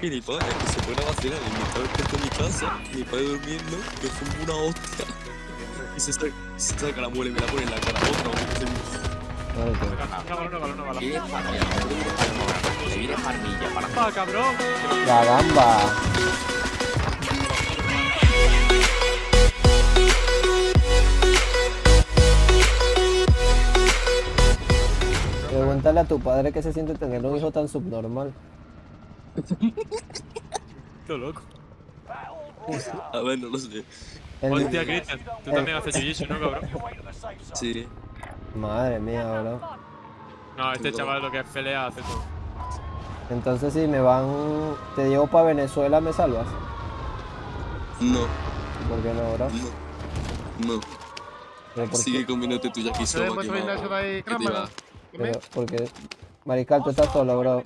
Gilipollas, que se pone a vacilar y mi padre está en mi casa, mi padre durmiendo, yo fumo una hostia. Y se saca, se saca la muela y me la pone en la cara. Otra, Vale, tío. Una bala, una bala, una bala. Le viene farmilla, le viene farmilla para ¡Ah, cabrón! La gamba. Pregúntale a tu padre qué se siente tener un hijo tan subnormal. Todo loco. A ver, no lo sé. El- Hostia, Cristian, tú también haces jiu-jitsu, ¿no, cabrón? Sí. Madre mía, bro. No, este chaval lo que es pelea hace todo. Entonces si me van... Te llevo para Venezuela, ¿me salvas? No, ¿Por qué no, bro? no, no. ¿Pero por Sigue qué? comiéndote tu ¿Se yakisoba que ahí, que te va. Pero, porque... Mariscal, tú estás solo, bro. ¿Eh?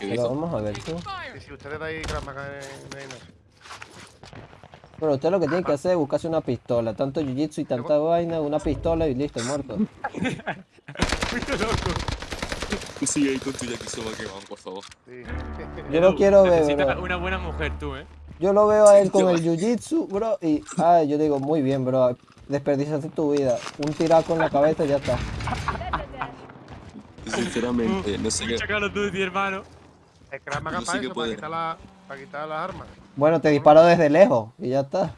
¿Qué Pero vamos a ver tú. Y si ustedes de ahí. Pero usted lo que tiene que hacer es buscarse una pistola. Tanto jiu-jitsu y tanta vaina, una pistola y listo, muerto. Tú sigue ahí con tu yakisoba que van, por favor. Sí. Yo lo quiero ver, Necesitas bro. una buena mujer tú, ¿eh? Yo lo veo a él con el jiu-jitsu, bro, y... Ah, yo digo, muy bien, bro. Desperdiciaste tu vida. Un tiraco en la cabeza y ya está. Sinceramente, no sé qué. Call of Duty, hermano. El para sí que eso, para quitar, la, para quitar las armas. Bueno, te disparo desde lejos y ya está.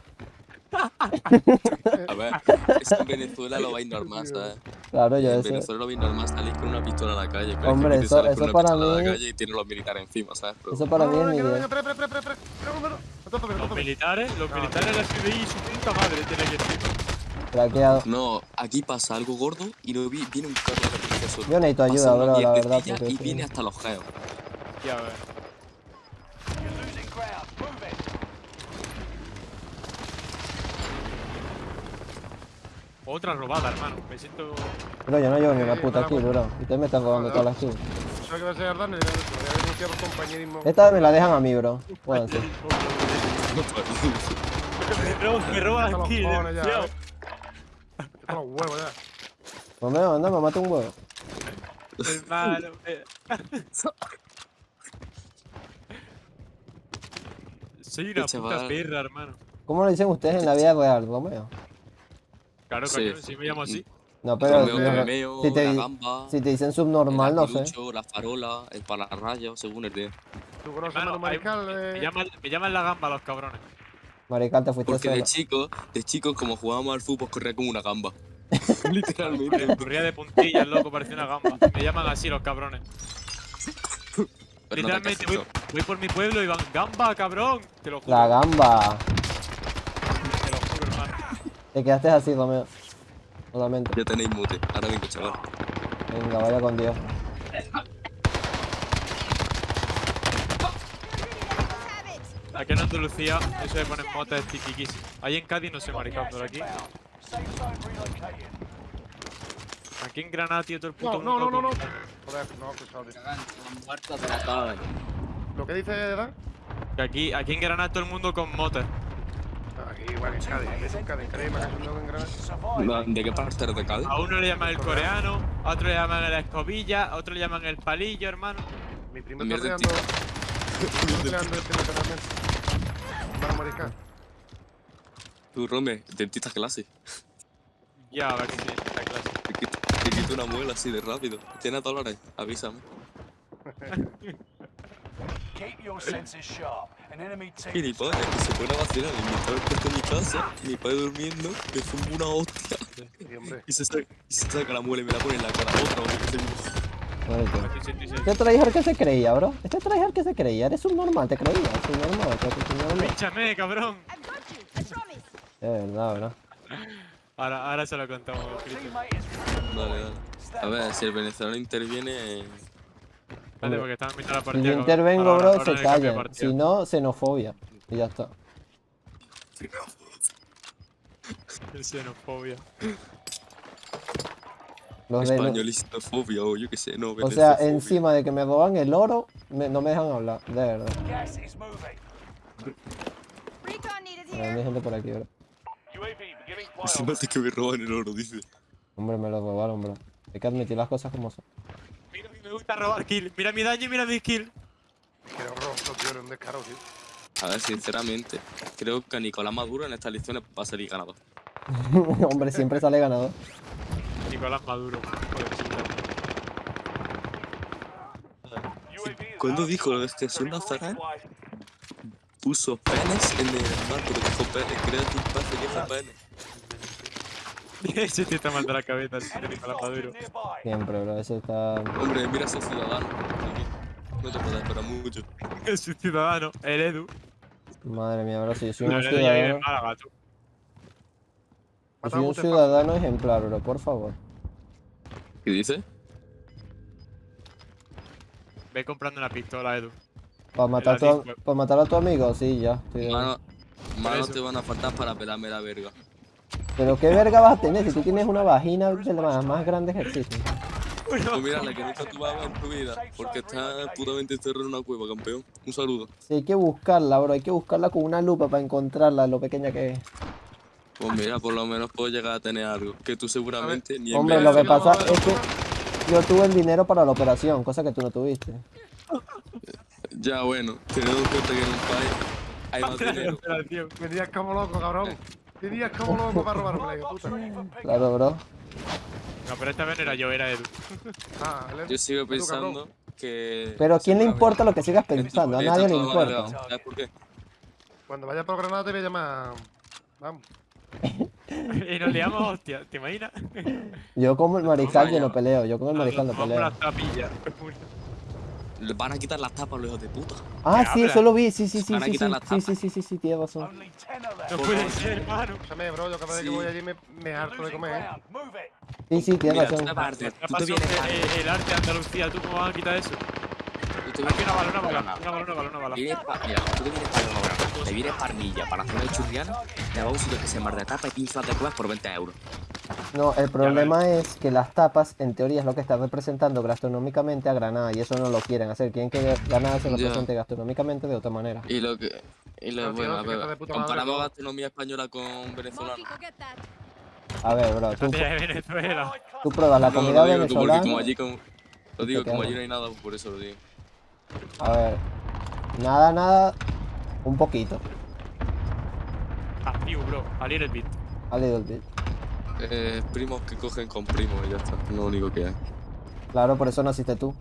A ver, es que en Venezuela lo vais normal, ¿sabes? Claro, yo En eso... Venezuela lo vais normal, salís con una pistola a la calle. Pero Hombre, es que tú eso- eso para a mí- la calle y tienes los militares encima, ¿sabes? Pero Eso para mí es No, mi no, idea. No no Los militares, los militares la FBI, su puta madre tiene que decir. Craqueado. No, aquí pasa algo gordo y no vi, viene un carro de la policía solo. Yo necesito ayuda, bro, la verdad, Y sí. viene hasta los geos. Ya ves. Otra robada, hermano. Me siento. Bro, yo no llevo ni una Sí, puta kill, bro. Ustedes me están robando todas las kills. Esta me la dejan a mí, bro. Me roban, me roban aquí, los huevos ya. Romeo, anda, me mata un huevo. Hermano. Soy una puta perra, hermano. ¿Cómo lo dicen ustedes en la vida real, Romeo? Claro, Sí. coño, si me llamo así. No, pero Romeo, si, no, Romeo, si te, la gamba, si te dicen el subnormal, no sé. la farola, el palarrayo, según el día. ¿Tú conoces a Hermano, Mariscal? Me eh? llaman, me llaman la gamba los cabrones. Marical, te fuiste Porque de chico, de chico, como jugábamos al fútbol, corría como una gamba. Literalmente. Corría de puntillas, loco, parecía una gamba. Me llaman así los cabrones. Pero no Literalmente voy, por mi pueblo y van, gamba, cabrón. Te lo juro. La gamba. Te lo juro, hermano. Te quedaste así, Romeo. Solamente. Ya tenéis mute. Ahora vengo, chaval. Venga, vaya con Dios. Aquí en Andalucía, eso de poner motas es tiquiquísimo. Ahí en Cádiz no sé, maricón, pero aquí. Aquí en Granada, tío, todo el puto No, no, no, mundo no, no. Joder, no, escuchado. tío. la. ¿Lo que dice Dan? Que aquí, aquí en Granada todo el mundo con motas. Aquí igual en Cádiz. En. En Granada. ¿De qué parte eres de Cádiz? A uno le llaman el coreano, a otro le llaman el escobilla, a otro le llaman el palillo, hermano. Mi primo está Tú, Rome, dentista clase. Ya, a ver qué tiene esta clase. Te quito, te quito una muela así de rápido. ¿Tienes dólares? Avísame. Gilipollas, que se pone a vacilar y mi padre está en mi casa, mi padre durmiendo, me fumo una hostia Sí, hombre. y se saca, y se saca la muela y me la pone en la cara. Otra, otra, que se- Vale, tío. Aquí 86. Este tryhard que se creía, bro. Este tryhard que se creía. Eres un normal, te creía. Subnormal, te subnormal. Pínchame, cabrón. Es verdad, bro. Ahora, ahora se lo contamos. Dale, dale. A ver, si el venezolano interviene... Vale, porque están viendo la Si partida. yo con- intervengo, bro, ahora se de partida. Si no, xenofobia. Y ya está. Xenofobia. Los Españolismofobia o yo qué sé, no, o sea, encima de que me roban el oro, me- no me dejan hablar. De verdad. Recon needed Hay here. gente por aquí, bro. Encima de que me roban el oro, dice. Hombre, me lo robaron, bro. Hay que admitir las cosas como son. Mira, Me gusta robar kill. Mira mi daño y mira mi kill. Qué horroroso, tío, eres un descaro, tío. A ver, sinceramente, creo que a Nicolás Maduro en estas elecciones va a salir ganador. Hombre, siempre sale ganador. Nicolás Maduro. ¿Cuándo dijo lo de extensión Nazarán? Puso penes en el mar, pero dijo penes, creo que un pase dijo penes. Ese tío está mal de la cabeza, el tío Nicolás Maduro. Siempre, bro. Eso está. Hombre, mira ese ciudadano. No te puedes esperar mucho. Es un ciudadano, el Edu. Madre mía, bro. Si yo soy No, un ciudadano. Málaga, tú. Yo soy un ciudadano ejemplar, bro. Por favor. ¿Qué dice? Ve comprando una pistola, Edu. ¿Para matar, a tu, para matar a tu amigo? Sí, ya. estoy Mano, mano te van a faltar para pelarme la verga. Pero qué verga vas a tener si tú tienes una vagina de las más grandes que existen. Pues mira, la que nunca tú vas a ver en tu vida, porque está putamente encerrado en una cueva, campeón. Un saludo. Sí, hay que buscarla, bro. Hay que buscarla con una lupa para encontrarla, lo pequeña que es. Pues mira, por lo menos puedo llegar a tener algo, que tú seguramente ni en Hombre, lo que pasa es que yo tuve el dinero para la operación, cosa que tú no tuviste. Ya bueno, teniendo en cuenta que en un país hay más dinero. Venías como loco, cabrón. Venías como loco para robarme, hijo puta. Claro, bro. No, pero esta vez era yo, era Edu. Ah, Yo sigo Edu, pensando que... Pero ¿a quién le importa lo que sigas pensando? A nadie le importa. legal. ¿Sabes por qué? Cuando vaya por Granada te voy a llamar. Vamos. Y nos liamos, hostia, ¿te imaginas? Yo como el mariscal yo no peleo, yo con el mariscal no Vamos peleo. las tapillas. Les van a quitar las tapas los hijos de puta. Ah, ¿Qué sí, eso lo vi, sí, sí, sí, Van a sí, sí, quitar las sí, tapas. sí, sí, sí, sí, tienes razón. No puede ser, hermano. Escúchame, bro, yo cada vez que Sí. voy allí me, me harto de comer, ¿eh? Sí, sí, tienes Mira, razón. Ya tú te vienes eh, el arte de Andalucía, ¿tú cómo vas a quitar eso? Aquí una bala, una bala, una bala, una bala, una Mira, tú te vienes para Granada, te vienes para Armilla, para la zona de Churriana, te vas a un sitio que se llama de tapa y 15 de cuevas por 20 euros. No, el problema es que las tapas, en teoría, es lo que están representando gastronómicamente a Granada y eso no lo quieren hacer. Quieren que Granada se Ya. represente gastronómicamente de otra manera. Y lo que... Y lo tío, bueno, a está ver, comparamos gastronomía española con venezolana. A ver, bro, tú, tú pruebas la No, comida lo digo venezolana. como allí como... Lo digo, como allí no hay nada, por eso lo digo. A ver, nada, nada, un poquito. Ah, tío, bro, a little bit. A little bit. Eh, primos que cogen con primos y ya está, lo único que hay. Claro, por eso naciste tú.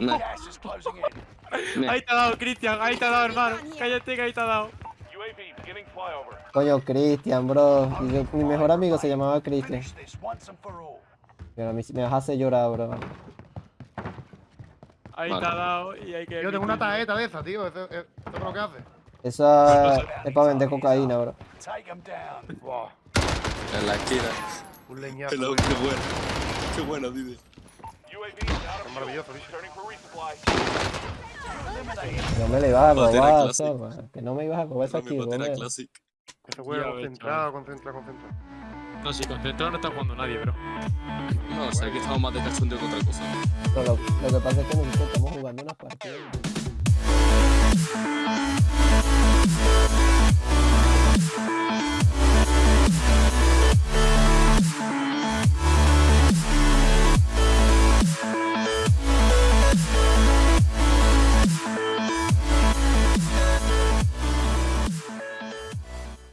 No. Ahí te ha dado, Cristian, ahí te ha dado, hermano. Cállate que ahí te ha dado. Coño, Cristian, bro. Yo- mi mejor amigo se llamaba Cristian. A sí me hace llorar, bro. Ahí Vale. te ha dado y hay que. Yo tengo una tarjeta de esa, tío. ¿Eso eso es lo que hace? Esa es para vender cocaína, bro. Buah, en la esquina. un leñazo. Qué bueno. Qué bueno, dice. Es maravilloso, bicho. No me le ibas a robar. Soma. Que no me ibas a robar esa juego Ya ves, concentrado, concentrado, concentrado. No, sí, concentrado no está jugando nadie, bro. No, o sea, aquí estamos más de cachondeo que otra cosa. Pero lo, lo que pasa es que nosotros estamos jugando unas partidas.